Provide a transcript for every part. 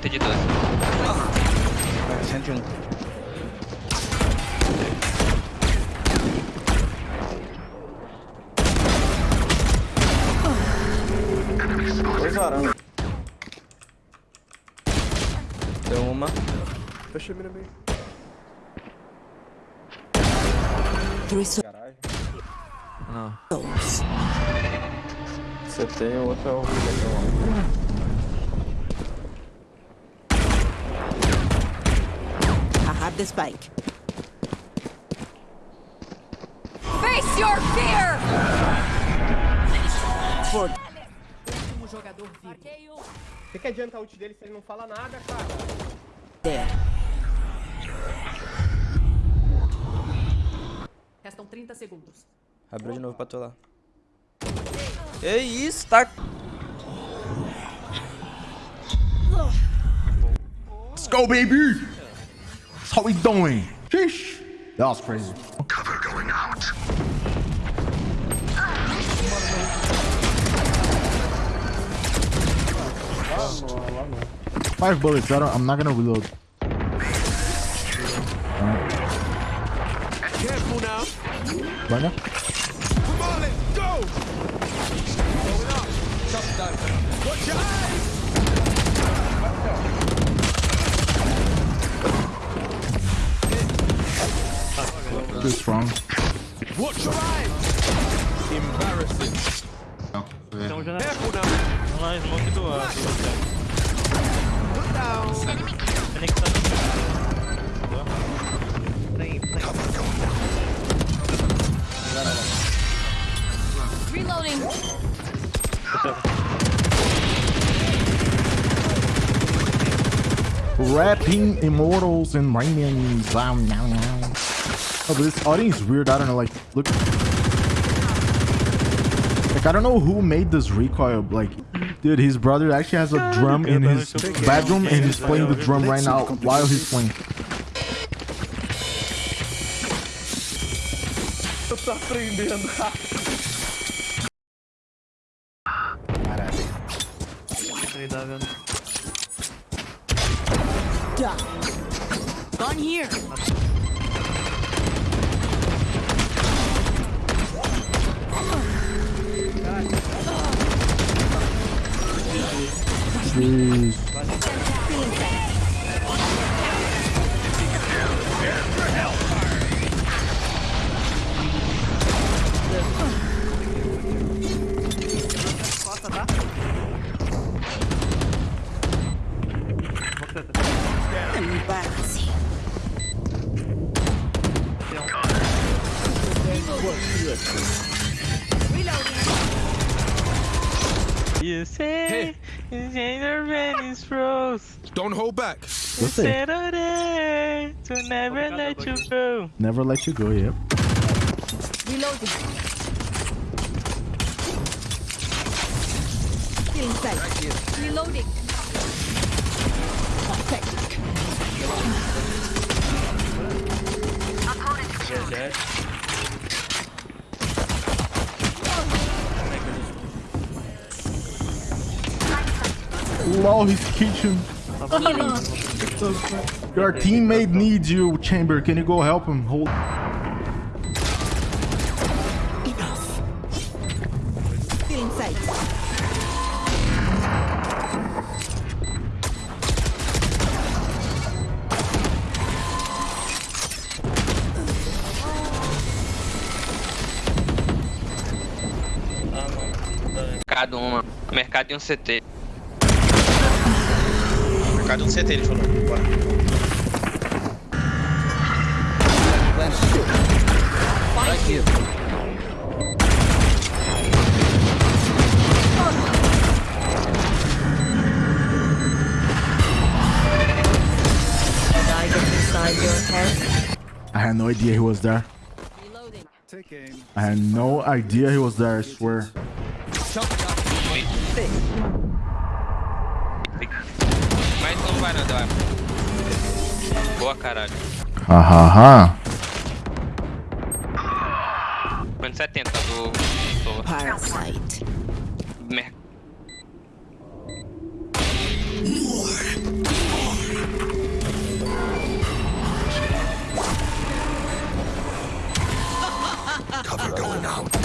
direita de 12. 101. Dois. Deu uma. Fechei mira meio. Caralho. Não. Você tem o outro é o the spike. Face your fear! For O que, adianta a ult dele se ele não fala nada, cara? there. Restam 30 segundos. Abriu de novo pra tu lá. Que isso, tá... Let's go, baby! That's how we doing. Sheesh. That was crazy. Five bullets. I don't, I'm not gonna reload. Careful now. Vanya? Come on, let's go! Going up. Watch your Too strong. Watch your eyes! Embarrassing. Oh, Careful now. Vamos lá, smoke do ar. Put down. Reloading. Rapping immortals and raining. Wow, wow, wow. Oh, but this audience is weird. I don't know. Like, look. Like, I don't know who made this recoil. Like, dude, his brother actually has a drum in his bedroom and he's playing the drum right now while he's playing. Tu tá aprendendo. Ele tá vendo. Gun here. Jeez. Embarrassing. You say gender is froze. Don't hold back. What's it? Settle there to never let you go. Never let you go, yep. Reloading. Still inside. Reloading. Pathetic. Lol, his kitchen. Your teammate needs you, Chamber. Can you go help him? Hold. Enough. Still inside. Mercado uma. Mercado e um CT. Mercado um CT, ele falou. Bora. I had no idea he was there. Reloading. Take aim. I had no idea he was there, I swear. Boa, caralho. Hahaha. 70 do... do... Parasite. Mer... Cover going out.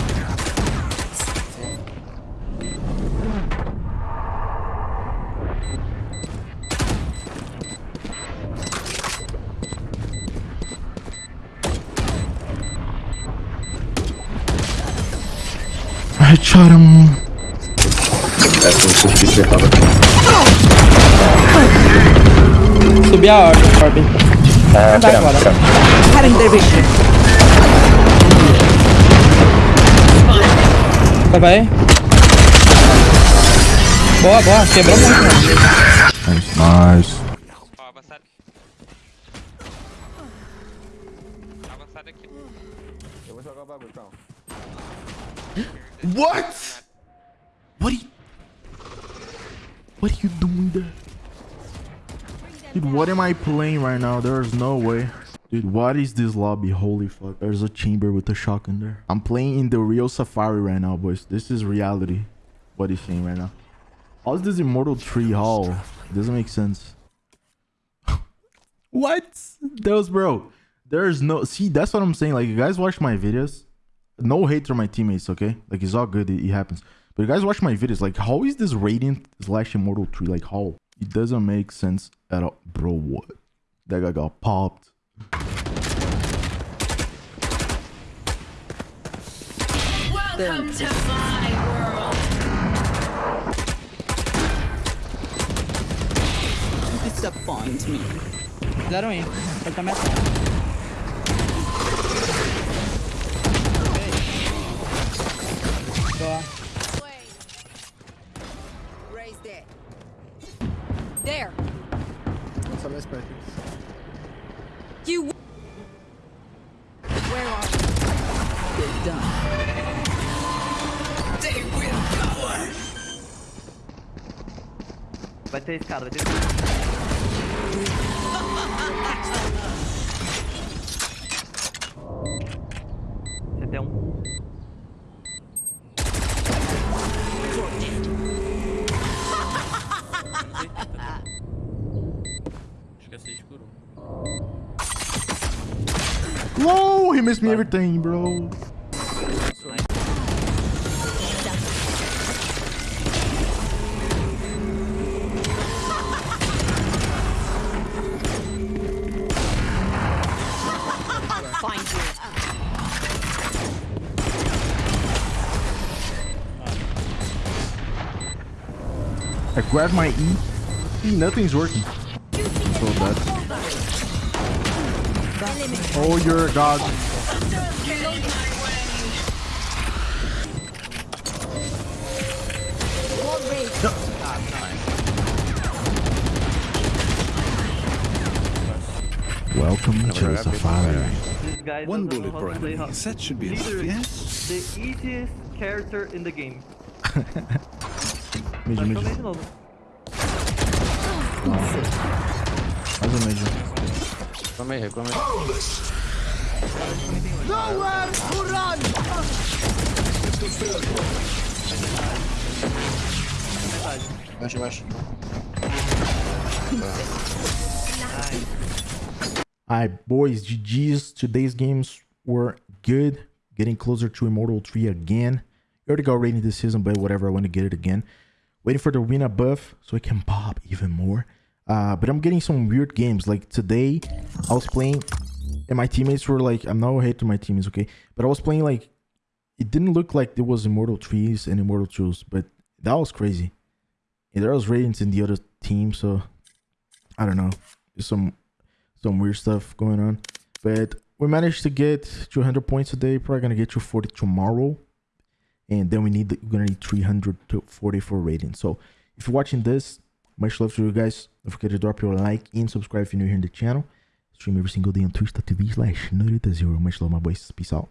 Headshot him. Subir a orbe. orbe. Não vai agora. Vai, vai. Boa, boa. Quebrou muito. Nice, nice. What? What are you... What are you doing there? Dude, what am I playing right now? There's no way. Dude, what is this lobby? Holy fuck. There's a chamber with a shotgun there. I'm playing in the real Safari right now, boys. This is reality. What he's saying right now. How's this Immortal 3 Hall? It doesn't make sense. what? That was bro. There's no... See, that's what I'm saying. Like, you guys watch my videos. No hate to my teammates, okay? Like, it's all good. It, it happens. But you guys watch my videos. Like, how is this Radiant slash Immortal 3? Like, how? It doesn't make sense at all. Bro, what? That guy got popped. Disappoint me. Fizeram ir. Ele tá metendo. Boa. You. Where are you? Good done. Vai ter escada, vai ter escada. Whoa, he missed me everything, bro. Find you. I grabbed my E. See, nothing's working. So bad. Oh, you're a god. Welcome to the safari. One bullet how per enemy. That should be enough, Literally, yes? The easiest character in the game. Major, Mas major. Também de novo. Mais um major. Reclamei, reclamei. Baixa, baixa. Alright, boys, GG's. Today's games were good. Getting closer to Immortal 3 again. You already got Radiant this season, but whatever, I want to get it again. Waiting for the win buff so I can pop even more. Uh, but I'm getting some weird games. Like today, I was playing and my teammates were like, I'm not hate to my teammates, okay? But I was playing like, it didn't look like there was Immortal 3s and Immortal 2s, but that was crazy. And there was Radiants in the other team, so I don't know. There's some some weird stuff going on. But we managed to get 200 points today. Probably gonna get 240 tomorrow, and then we need we're gonna need 340 for Radiant. So if you're watching this, much love to you guys. Don't forget to drop your like and subscribe if you're new here in the channel. Stream every single day on twitch.tv slash Zero. Much love, my boys. Peace out.